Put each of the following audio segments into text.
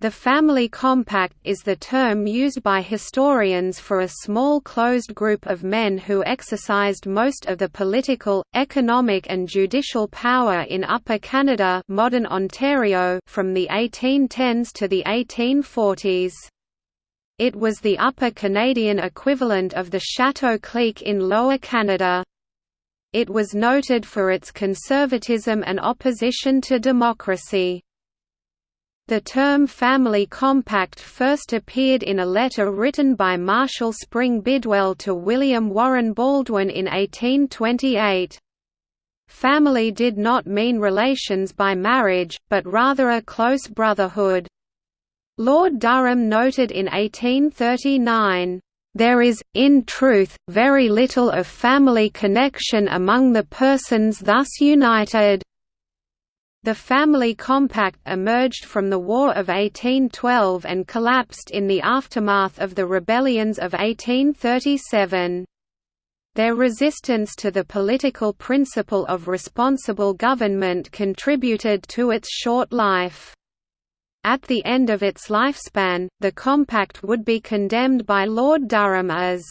The family compact is the term used by historians for a small closed group of men who exercised most of the political, economic and judicial power in Upper Canada modern Ontario from the 1810s to the 1840s. It was the Upper Canadian equivalent of the Chateau clique in Lower Canada. It was noted for its conservatism and opposition to democracy. The term family compact first appeared in a letter written by Marshall Spring Bidwell to William Warren Baldwin in 1828. Family did not mean relations by marriage, but rather a close brotherhood. Lord Durham noted in 1839, "...there is, in truth, very little of family connection among the persons thus united." The family compact emerged from the War of 1812 and collapsed in the aftermath of the rebellions of 1837. Their resistance to the political principle of responsible government contributed to its short life. At the end of its lifespan, the compact would be condemned by Lord Durham as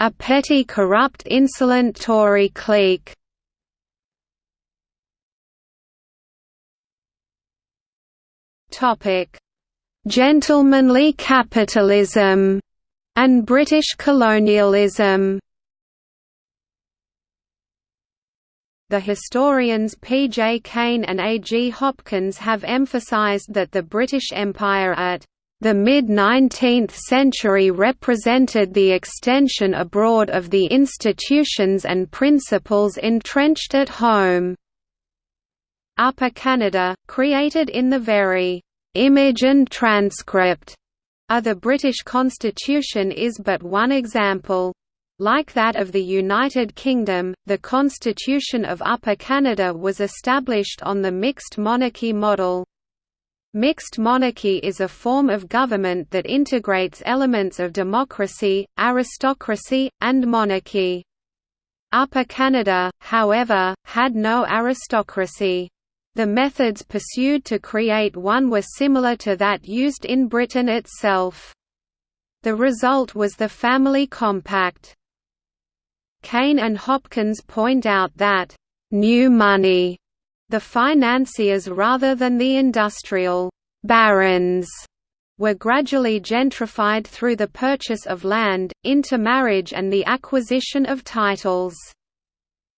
a petty corrupt insolent Tory clique Topic: Gentlemanly capitalism and British colonialism. The historians P. J. Cain and A. G. Hopkins have emphasized that the British Empire at the mid-19th century represented the extension abroad of the institutions and principles entrenched at home. Upper Canada, created in the very image and transcript of the British Constitution is but one example. Like that of the United Kingdom, the Constitution of Upper Canada was established on the mixed monarchy model. Mixed monarchy is a form of government that integrates elements of democracy, aristocracy, and monarchy. Upper Canada, however, had no aristocracy. The methods pursued to create one were similar to that used in Britain itself. The result was the Family Compact. Cain and Hopkins point out that, "...new money," the financiers rather than the industrial barons, were gradually gentrified through the purchase of land, intermarriage and the acquisition of titles.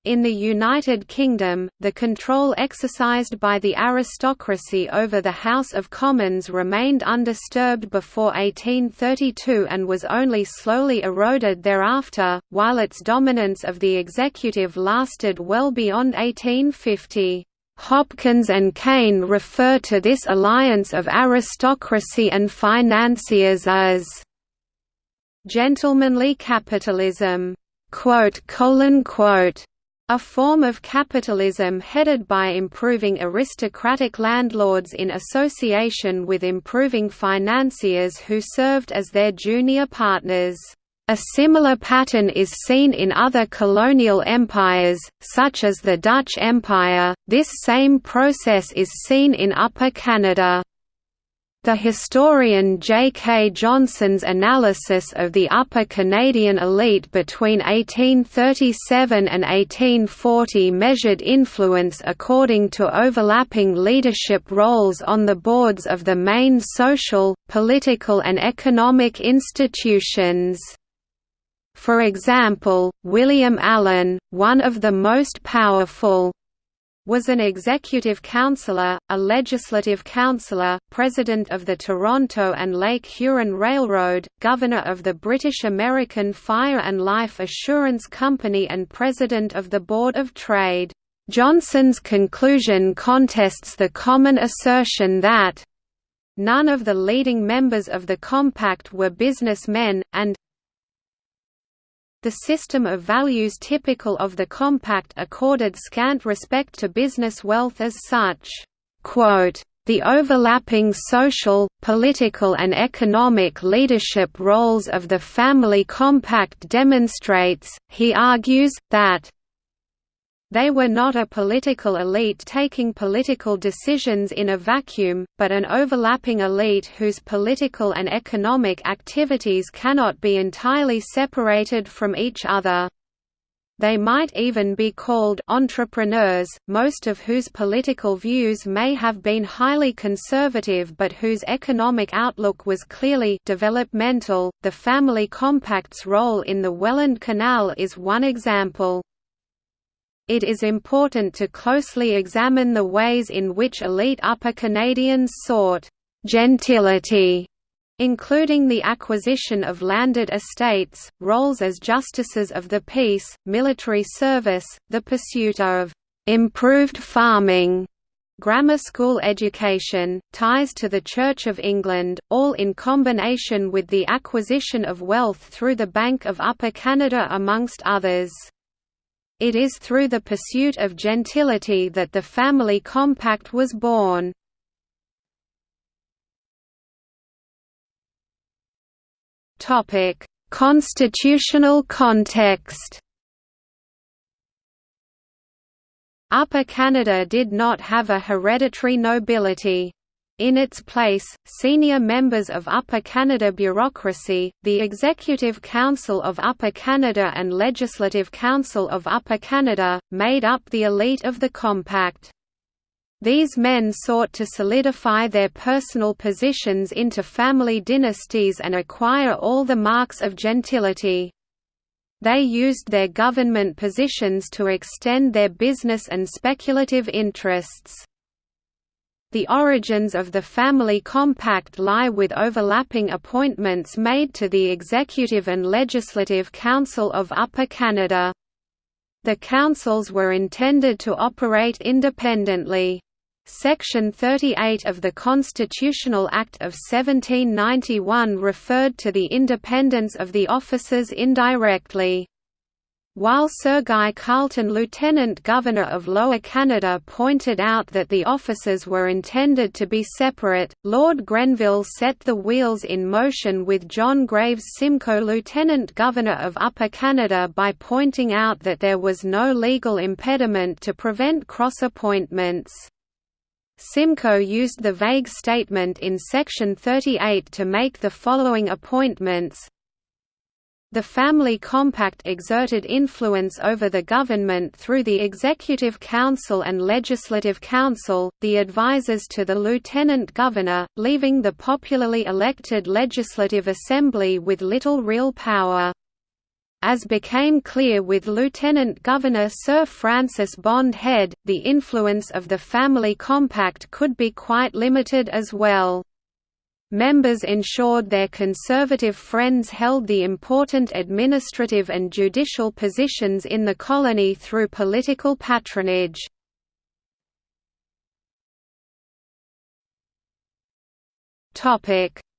In the United Kingdom, the control exercised by the aristocracy over the House of Commons remained undisturbed before 1832 and was only slowly eroded thereafter, while its dominance of the executive lasted well beyond 1850. Hopkins and Cain refer to this alliance of aristocracy and financiers as gentlemanly capitalism. Quote, colon, quote, a form of capitalism headed by improving aristocratic landlords in association with improving financiers who served as their junior partners. A similar pattern is seen in other colonial empires, such as the Dutch Empire. This same process is seen in Upper Canada. The historian J. K. Johnson's analysis of the Upper Canadian elite between 1837 and 1840 measured influence according to overlapping leadership roles on the boards of the main social, political and economic institutions. For example, William Allan, one of the most powerful, was an executive councillor, a legislative councillor, president of the Toronto and Lake Huron Railroad, governor of the British American Fire and Life Assurance Company and president of the Board of Trade. Johnson's conclusion contests the common assertion that none of the leading members of the compact were businessmen, and the system of values typical of the compact accorded scant respect to business wealth as such. the overlapping social, political and economic leadership roles of the family compact demonstrates, he argues, that They were not a political elite taking political decisions in a vacuum, but an overlapping elite whose political and economic activities cannot be entirely separated from each other. They might even be called entrepreneurs, most of whose political views may have been highly conservative but whose economic outlook was clearly developmental. The family compact's role in the Welland Canal is one example it is important to closely examine the ways in which elite Upper Canadians sought «gentility» including the acquisition of landed estates, roles as justices of the peace, military service, the pursuit of «improved farming», grammar school education, ties to the Church of England, all in combination with the acquisition of wealth through the Bank of Upper Canada amongst others. It is through the pursuit of gentility that the family compact was born. Constitutional context Upper Canada did not have a hereditary nobility. In its place, senior members of Upper Canada bureaucracy, the Executive Council of Upper Canada and Legislative Council of Upper Canada, made up the elite of the compact. These men sought to solidify their personal positions into family dynasties and acquire all the marks of gentility. They used their government positions to extend their business and speculative interests. The origins of the family compact lie with overlapping appointments made to the Executive and Legislative Council of Upper Canada. The councils were intended to operate independently. Section 38 of the Constitutional Act of 1791 referred to the independence of the officers indirectly. While Sir Guy Carleton Lieutenant Governor of Lower Canada pointed out that the offices were intended to be separate, Lord Grenville set the wheels in motion with John Graves Simcoe Lieutenant Governor of Upper Canada by pointing out that there was no legal impediment to prevent cross-appointments. Simcoe used the vague statement in Section 38 to make the following appointments, the Family Compact exerted influence over the government through the Executive Council and Legislative Council, the advisers to the Lieutenant Governor, leaving the popularly elected Legislative Assembly with little real power. As became clear with Lieutenant Governor Sir Francis Bond Head, the influence of the Family Compact could be quite limited as well. Members ensured their conservative friends held the important administrative and judicial positions in the colony through political patronage.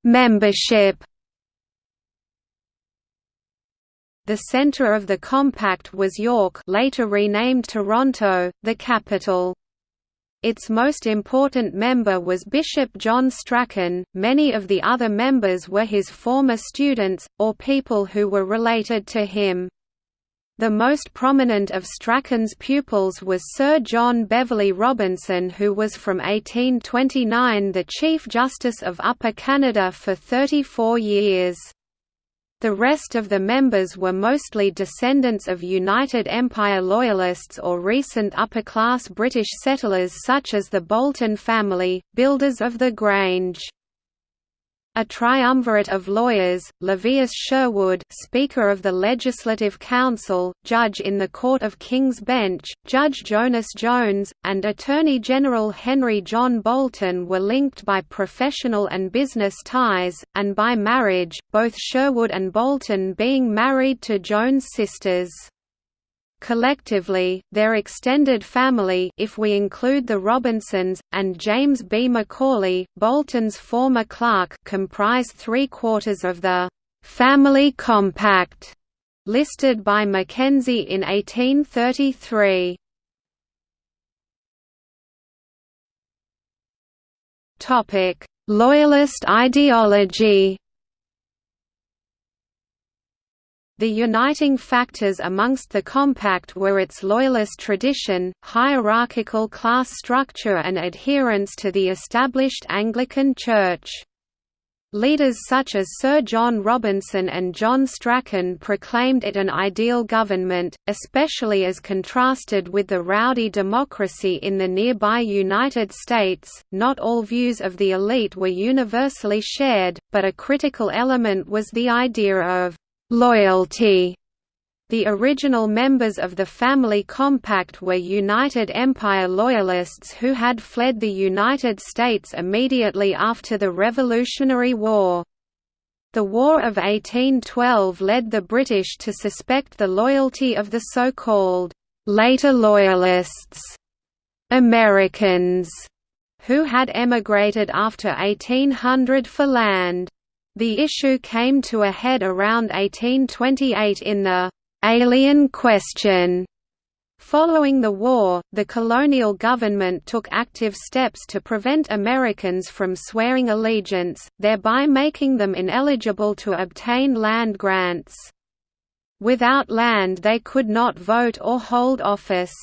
Membership The centre of the compact was York later renamed Toronto, the capital. Its most important member was Bishop John Strachan, many of the other members were his former students, or people who were related to him. The most prominent of Strachan's pupils was Sir John Beverley Robinson who was from 1829 the Chief Justice of Upper Canada for 34 years. The rest of the members were mostly descendants of United Empire Loyalists or recent upper-class British settlers such as the Boulton family, builders of the Grange. A triumvirate of lawyers, Levius Sherwood Speaker of the Legislative Council, Judge in the Court of King's Bench, Judge Jonas Jones, and Attorney General Henry John Boulton were linked by professional and business ties, and by marriage, both Sherwood and Boulton being married to Jones' sisters. Collectively, their extended family if we include the Robinsons, and James B. Macaulay, Boulton's former clerk comprise three-quarters of the «family compact» listed by Mackenzie in 1833. Loyalist ideology The uniting factors amongst the compact were its loyalist tradition, hierarchical class structure and adherence to the established Anglican Church. Leaders such as Sir John Robinson and John Strachan proclaimed it an ideal government, especially as contrasted with the rowdy democracy in the nearby United States. Not all views of the elite were universally shared, but a critical element was the idea of Loyalty the original members of the Family Compact were United Empire Loyalists who had fled the United States immediately after the Revolutionary War. The War of 1812 led the British to suspect the loyalty of the so-called «later Loyalists» Americans, who had emigrated after 1800 for land. The issue came to a head around 1828 in the «alien question». Following the war, the colonial government took active steps to prevent Americans from swearing allegiance, thereby making them ineligible to obtain land grants. Without land they could not vote or hold office.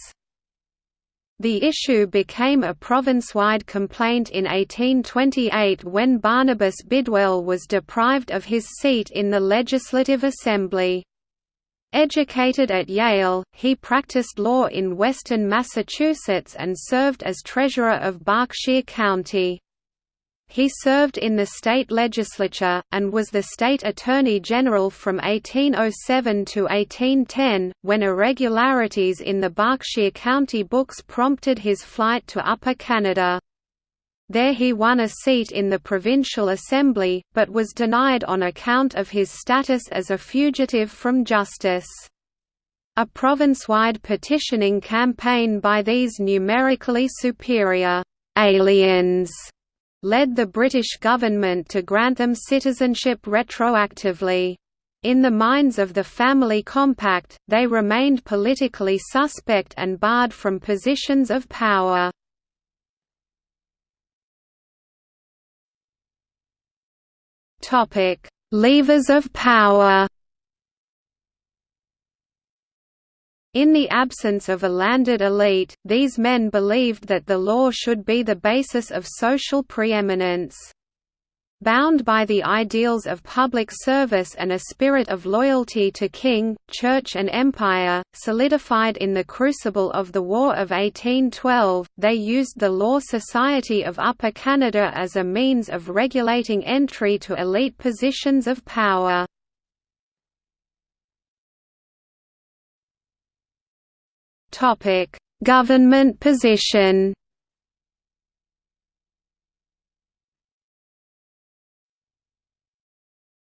The issue became a province-wide complaint in 1828 when Barnabas Bidwell was deprived of his seat in the Legislative Assembly. Educated at Yale, he practiced law in western Massachusetts and served as treasurer of Berkshire County. He served in the state legislature, and was the state attorney general from 1807 to 1810, when irregularities in the Berkshire County books prompted his flight to Upper Canada. There he won a seat in the provincial assembly, but was denied on account of his status as a fugitive from justice. A province-wide petitioning campaign by these numerically superior aliens led the British government to grant them citizenship retroactively. In the minds of the Family Compact, they remained politically suspect and barred from positions of power. Levers of power In the absence of a landed elite, these men believed that the law should be the basis of social preeminence. Bound by the ideals of public service and a spirit of loyalty to king, church and empire, solidified in the crucible of the War of 1812, they used the Law Society of Upper Canada as a means of regulating entry to elite positions of power. Topic: Government position.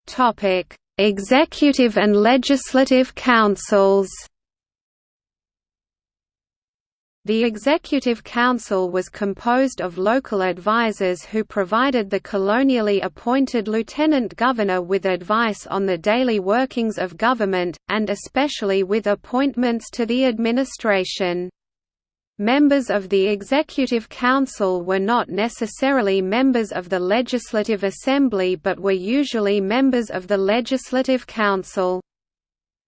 Topic: Executive and Legislative Councils. The Executive Council was composed of local advisers who provided the colonially appointed lieutenant governor with advice on the daily workings of government, and especially with appointments to the administration. Members of the Executive Council were not necessarily members of the Legislative Assembly but were usually members of the Legislative Council.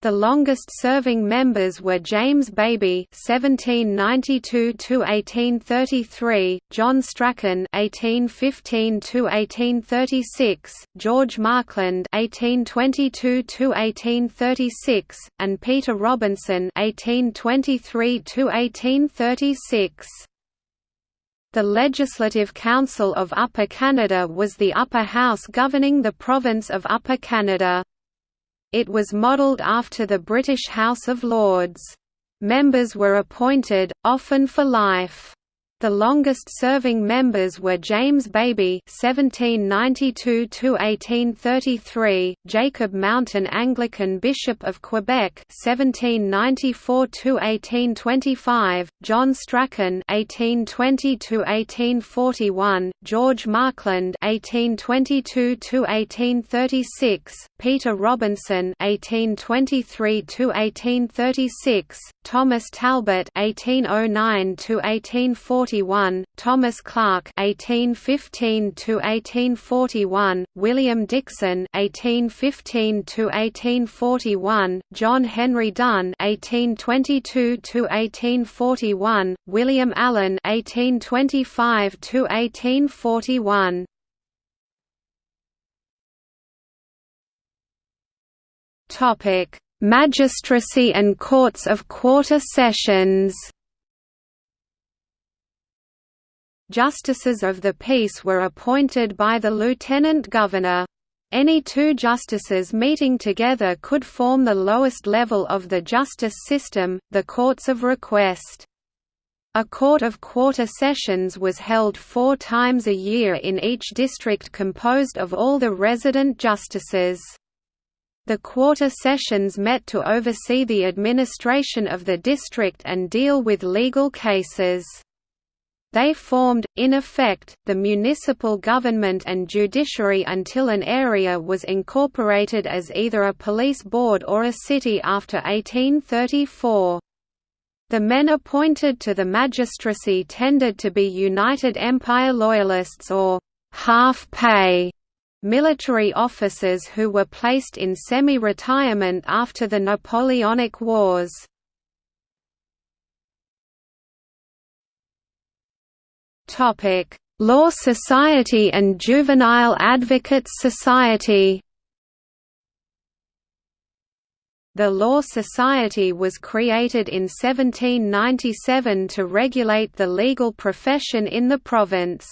The longest-serving members were James Baby (1792–1833), John Strachan (1815–1836), George Markland (1822–1836), and Peter Robinson (1823–1836). The Legislative Council of Upper Canada was the upper house governing the province of Upper Canada. It was modelled after the British House of Lords. Members were appointed, often for life. The longest-serving members were James Baby (1792–1833), Jacob Mountain Anglican Bishop of Quebec (1794–1825), John Strachan (1820–1841), George Markland (1822–1836), Peter Robinson (1823–1836), Thomas Talbot (1809–1841), Thomas Clark (1815–1841), William Dixon (1815–1841), John Henry Dunn (1822–1841), William Allan (1825–1841). Topic: Magistracy and courts of quarter sessions. Justices of the peace were appointed by the lieutenant governor. Any two justices meeting together could form the lowest level of the justice system, the courts of request. A court of quarter sessions was held four times a year in each district composed of all the resident justices. The quarter sessions met to oversee the administration of the district and deal with legal cases. They formed, in effect, the municipal government and judiciary until an area was incorporated as either a police board or a city after 1834. The men appointed to the magistracy tended to be United Empire Loyalists or half-pay military officers who were placed in semi-retirement after the Napoleonic Wars. Law Society and Juvenile Advocates Society The Law Society was created in 1797 to regulate the legal profession in the province.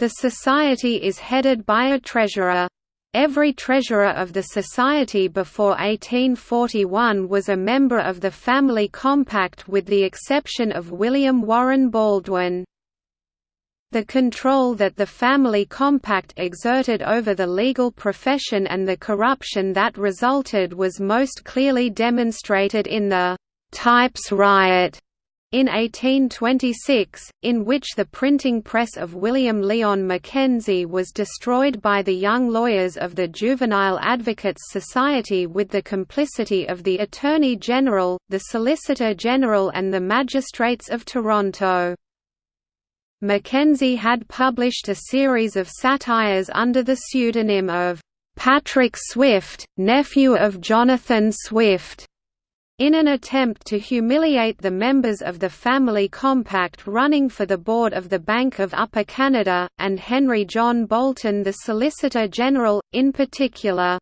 The society is headed by a treasurer. Every treasurer of the society before 1841 was a member of the Family Compact with the exception of William Warren Baldwin. The control that the Family Compact exerted over the legal profession and the corruption that resulted was most clearly demonstrated in the «Types Riot» in 1826, in which the printing press of William Lyon Mackenzie was destroyed by the young lawyers of the Juvenile Advocates Society with the complicity of the Attorney General, the Solicitor General and the magistrates of Toronto. Mackenzie had published a series of satires under the pseudonym of Patrick Swift, nephew of Jonathan Swift in an attempt to humiliate the members of the Family Compact running for the board of the Bank of Upper Canada, and Henry John Boulton the Solicitor General, in particular.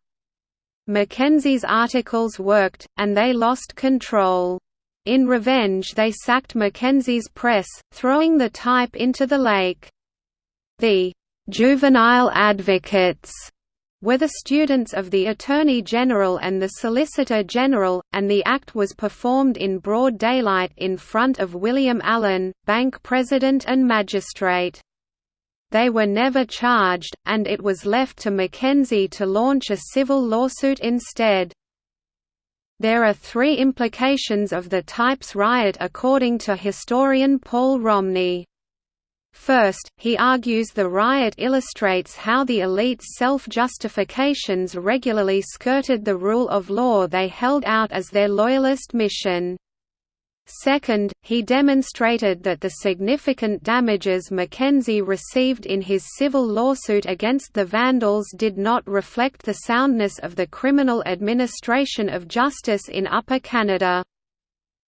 Mackenzie's articles worked, and they lost control. In revenge they sacked Mackenzie's press, throwing the type into the lake. The «juvenile advocates» were the students of the Attorney General and the Solicitor General, and the act was performed in broad daylight in front of William Allan, bank president and magistrate. They were never charged, and it was left to Mackenzie to launch a civil lawsuit instead. There are three implications of the Types riot according to historian Paul Romney. First, he argues the riot illustrates how the elite's self-justifications regularly skirted the rule of law they held out as their loyalist mission. Second, he demonstrated that the significant damages Mackenzie received in his civil lawsuit against the Vandals did not reflect the soundness of the criminal administration of justice in Upper Canada.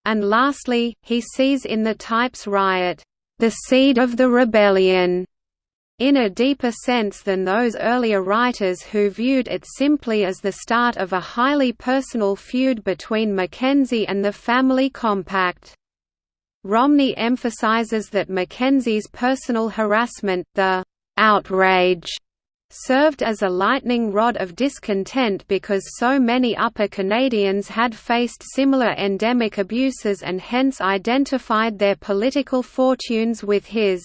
And lastly, he sees in the Types riot the seed of the rebellion, in a deeper sense than those earlier writers who viewed it simply as the start of a highly personal feud between Mackenzie and the Family Compact. Romney emphasizes that Mackenzie's personal harassment, the outrage served as a lightning rod of discontent because so many Upper Canadians had faced similar endemic abuses and hence identified their political fortunes with his.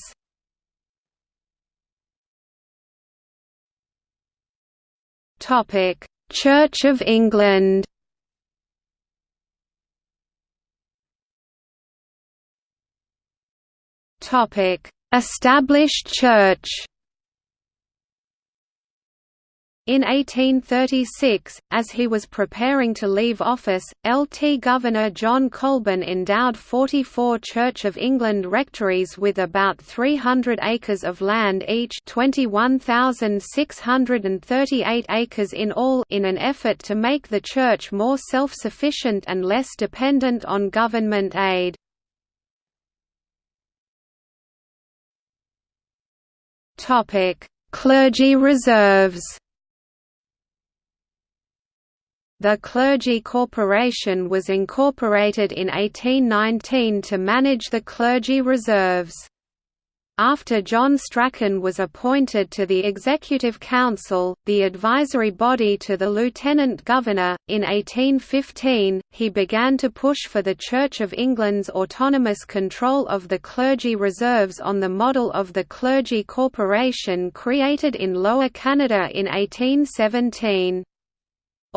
Church of England Established church In 1836, as he was preparing to leave office, LT Governor John Colborne endowed 44 Church of England rectories with about 300 acres of land each 21,638 acres in all in an effort to make the church more self-sufficient and less dependent on government aid. Clergy reserves the Clergy Corporation was incorporated in 1819 to manage the clergy reserves. After John Strachan was appointed to the Executive Council, the advisory body to the Lieutenant Governor, in 1815, he began to push for the Church of England's autonomous control of the clergy reserves on the model of the Clergy Corporation created in Lower Canada in 1817.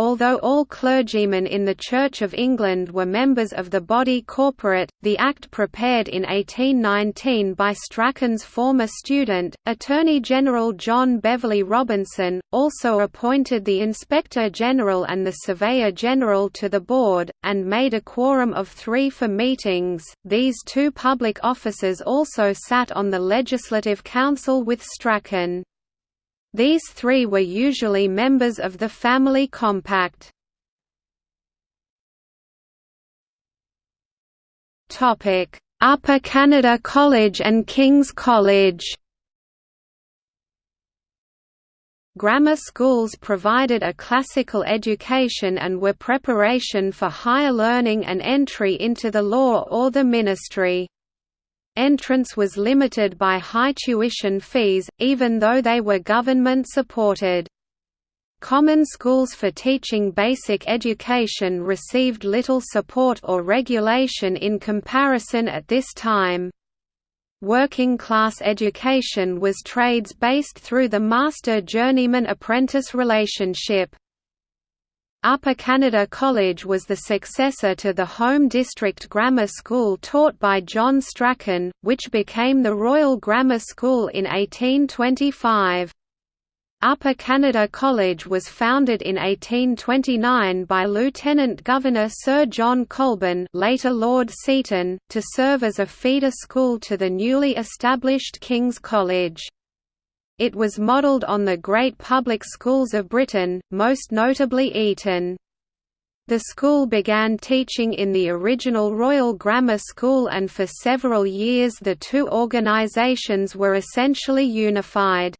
Although all clergymen in the Church of England were members of the body corporate, the Act prepared in 1819 by Strachan's former student, Attorney General John Beverley Robinson, also appointed the Inspector General and the Surveyor General to the board, and made a quorum of three for meetings. These two public officers also sat on the Legislative Council with Strachan. These three were usually members of the family compact. Upper Canada College and King's College Grammar schools provided a classical education and were preparation for higher learning and entry into the law or the ministry. Entrance was limited by high tuition fees, even though they were government-supported. Common schools for teaching basic education received little support or regulation in comparison at this time. Working-class education was trades-based through the master-journeyman-apprentice relationship. Upper Canada College was the successor to the Home District Grammar School taught by John Strachan, which became the Royal Grammar School in 1825. Upper Canada College was founded in 1829 by Lieutenant Governor Sir John Colborne later Lord Seaton, to serve as a feeder school to the newly established King's College. It was modelled on the great public schools of Britain, most notably Eton. The school began teaching in the original Royal Grammar School and for several years the two organisations were essentially unified.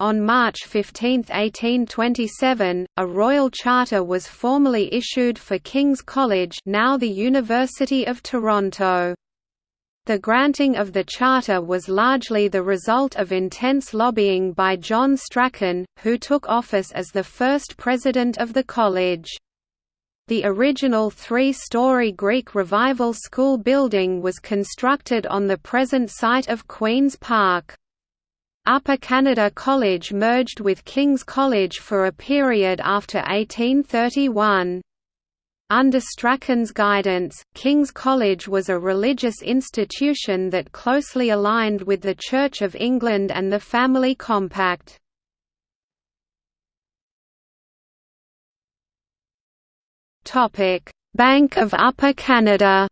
On March 15, 1827, a royal charter was formally issued for King's College now the University of Toronto. The granting of the charter was largely the result of intense lobbying by John Strachan, who took office as the first president of the college. The original three-story Greek Revival School building was constructed on the present site of Queen's Park. Upper Canada College merged with King's College for a period after 1831. Under Strachan's guidance, King's College was a religious institution that closely aligned with the Church of England and the Family Compact. Bank of Upper Canada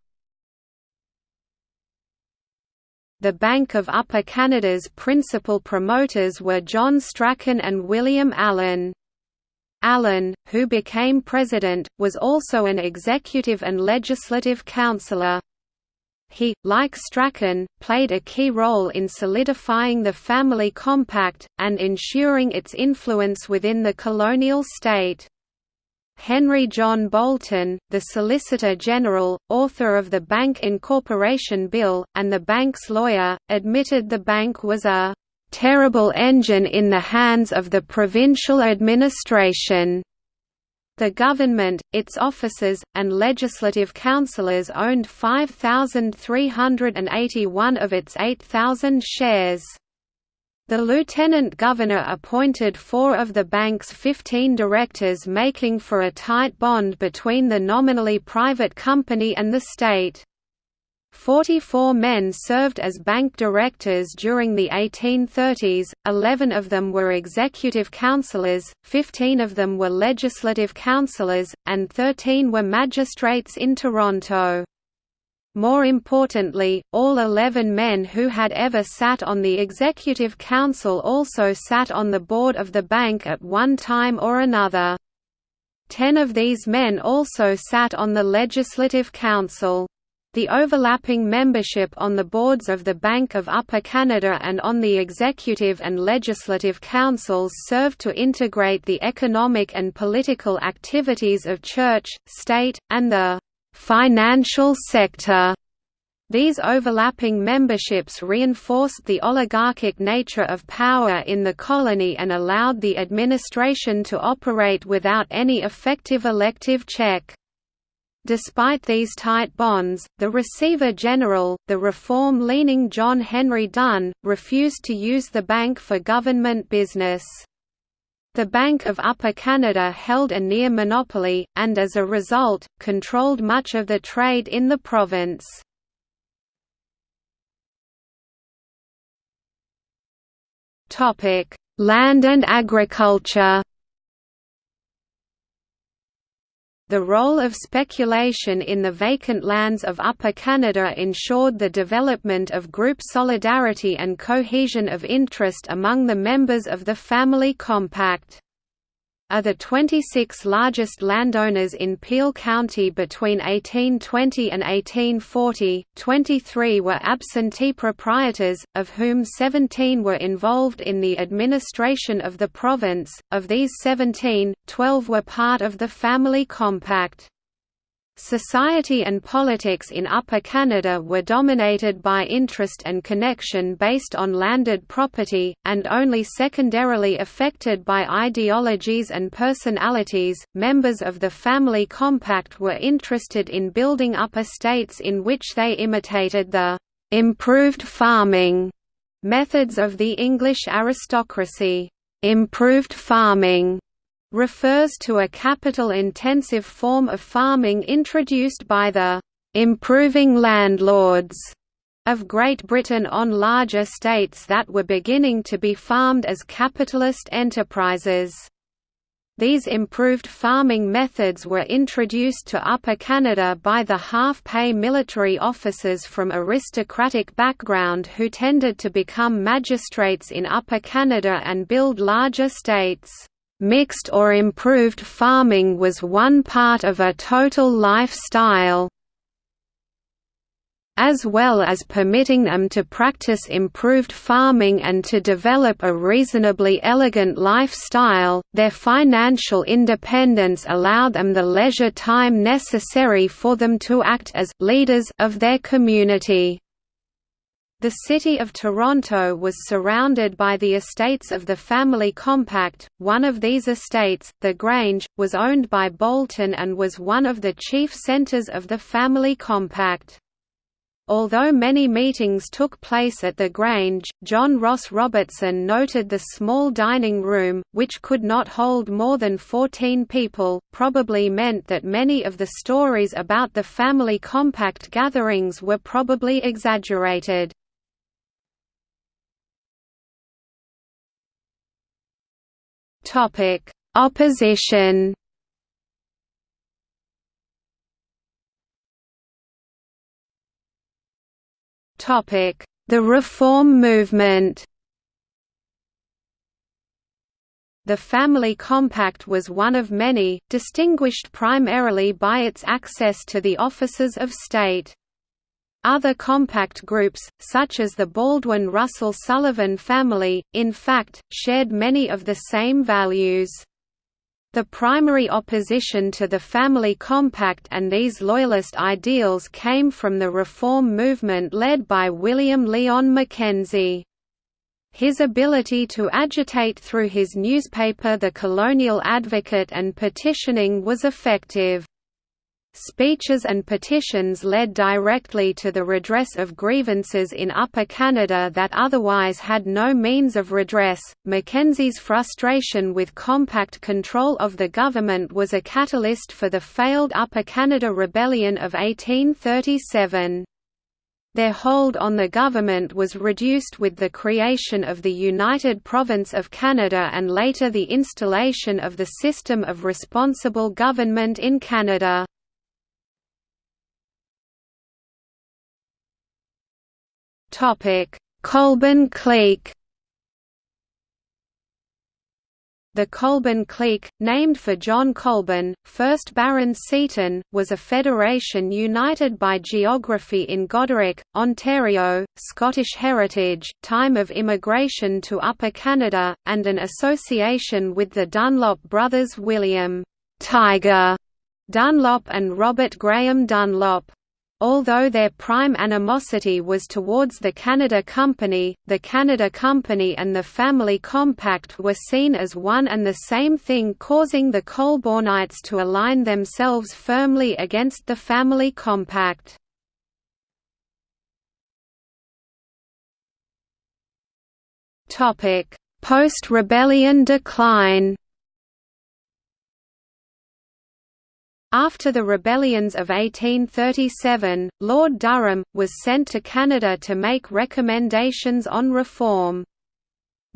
The Bank of Upper Canada's principal promoters were John Strachan and William Allan. Allan, who became president, was also an executive and legislative councillor. He, like Strachan, played a key role in solidifying the family compact, and ensuring its influence within the colonial state. Henry John Boulton, the Solicitor General, author of the Bank Incorporation Bill, and the bank's lawyer, admitted the bank was a terrible engine in the hands of the provincial administration. The government, its officers, and legislative councillors owned 5,381 of its 8,000 shares. The lieutenant governor appointed four of the bank's 15 directors making for a tight bond between the nominally private company and the state. Forty-four men served as bank directors during the 1830s, 11 of them were executive councillors, 15 of them were legislative councillors, and 13 were magistrates in Toronto. More importantly, all 11 men who had ever sat on the Executive Council also sat on the board of the bank at one time or another. Ten of these men also sat on the Legislative Council. The overlapping membership on the boards of the Bank of Upper Canada and on the Executive and Legislative Councils served to integrate the economic and political activities of church, state, and the financial sector. These overlapping memberships reinforced the oligarchic nature of power in the colony and allowed the administration to operate without any effective elective check. Despite these tight bonds, the Receiver General, the reform-leaning John Henry Dunn, refused to use the bank for government business. The Bank of Upper Canada held a near monopoly, and as a result, controlled much of the trade in the province. Land and agriculture The role of speculation in the vacant lands of Upper Canada ensured the development of group solidarity and cohesion of interest among the members of the Family Compact are the 26 largest landowners in Peel County between 1820 and 1840. 23 were absentee proprietors, of whom 17 were involved in the administration of the province. Of these 17, 12 were part of the Family Compact. Society and politics in Upper Canada were dominated by interest and connection based on landed property, and only secondarily affected by ideologies and personalities. Members of the Family Compact were interested in building up estates in which they imitated the improved farming methods of the English aristocracy. Improved farming refers to a capital-intensive form of farming introduced by the «improving landlords» of Great Britain on large estates that were beginning to be farmed as capitalist enterprises. These improved farming methods were introduced to Upper Canada by the half-pay military officers from aristocratic background who tended to become magistrates in Upper Canada and build large estates. Mixed or improved farming was one part of a total lifestyle. As well as permitting them to practice improved farming and to develop a reasonably elegant lifestyle, their financial independence allowed them the leisure time necessary for them to act as «leaders» of their community. The City of Toronto was surrounded by the estates of the Family Compact. One of these estates, the Grange, was owned by Boulton and was one of the chief centres of the Family Compact. Although many meetings took place at the Grange, John Ross Robertson noted the small dining room, which could not hold more than 14 people, probably meant that many of the stories about the family compact gatherings were probably exaggerated. Topic: Opposition. Topic: The Reform Movement. The Family Compact was one of many, distinguished primarily by its access to the offices of state. Other compact groups, such as the Baldwin-Russell-Sullivan family, in fact, shared many of the same values. The primary opposition to the Family Compact and these loyalist ideals came from the reform movement led by William Lyon Mackenzie. His ability to agitate through his newspaper The Colonial Advocate and petitioning was effective. Speeches and petitions led directly to the redress of grievances in Upper Canada that otherwise had no means of redress. Mackenzie's frustration with compact control of the government was a catalyst for the failed Upper Canada Rebellion of 1837. Their hold on the government was reduced with the creation of the United Province of Canada and later the installation of the system of responsible government in Canada. Colborne clique The Colborne clique, named for John Colborne, 1st Baron Seaton, was a federation united by geography in Goderich, Ontario, Scottish heritage, time of immigration to Upper Canada, and an association with the Dunlop brothers William Tiger Dunlop and Robert Graham Dunlop. Although their prime animosity was towards the Canada Company, the Canada Company and the Family Compact were seen as one and the same thing causing the Colbornites to align themselves firmly against the Family Compact. Post-rebellion decline After the rebellions of 1837, Lord Durham, was sent to Canada to make recommendations on reform.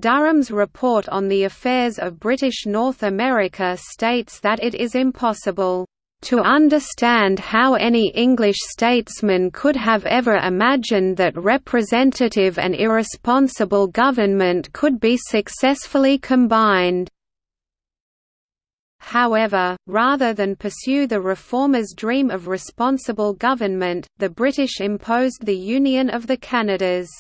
Durham's report on the affairs of British North America states that it is impossible to understand how any English statesman could have ever imagined that representative and irresponsible government could be successfully combined. However, rather than pursue the reformers' dream of responsible government, the British imposed the Union of the Canadas.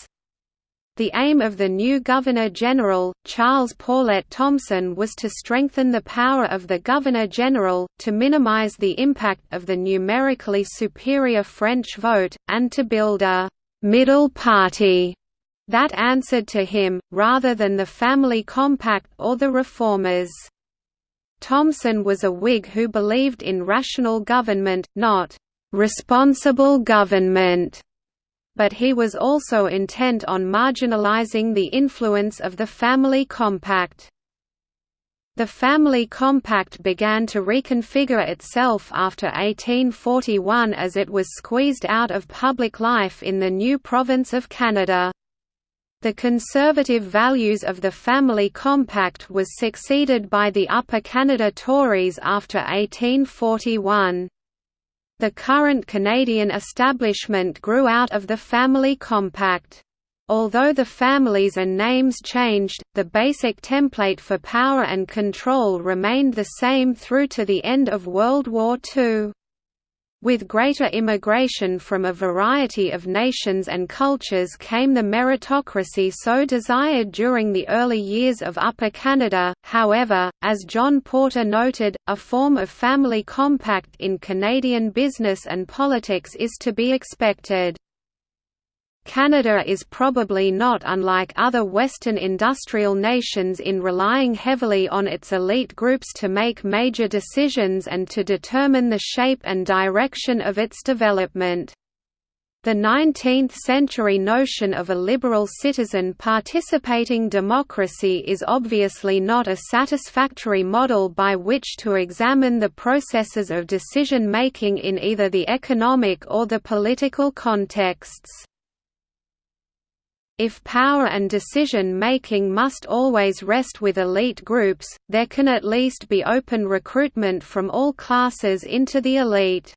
The aim of the new Governor-General, Charles Poulett Thomson was to strengthen the power of the Governor-General, to minimize the impact of the numerically superior French vote, and to build a «middle party» that answered to him, rather than the Family Compact or the Reformers. Thomson was a Whig who believed in rational government, not «responsible government», but he was also intent on marginalizing the influence of the Family Compact. The Family Compact began to reconfigure itself after 1841 as it was squeezed out of public life in the new province of Canada. The conservative values of the Family Compact was succeeded by the Upper Canada Tories after 1841. The current Canadian establishment grew out of the Family Compact. Although the families and names changed, the basic template for power and control remained the same through to the end of World War II. With greater immigration from a variety of nations and cultures came the meritocracy so desired during the early years of Upper Canada, however, as John Porter noted, a form of family compact in Canadian business and politics is to be expected. Canada is probably not unlike other Western industrial nations in relying heavily on its elite groups to make major decisions and to determine the shape and direction of its development. The 19th-century notion of a liberal citizen participating democracy is obviously not a satisfactory model by which to examine the processes of decision-making in either the economic or the political contexts. If power and decision-making must always rest with elite groups, there can at least be open recruitment from all classes into the elite.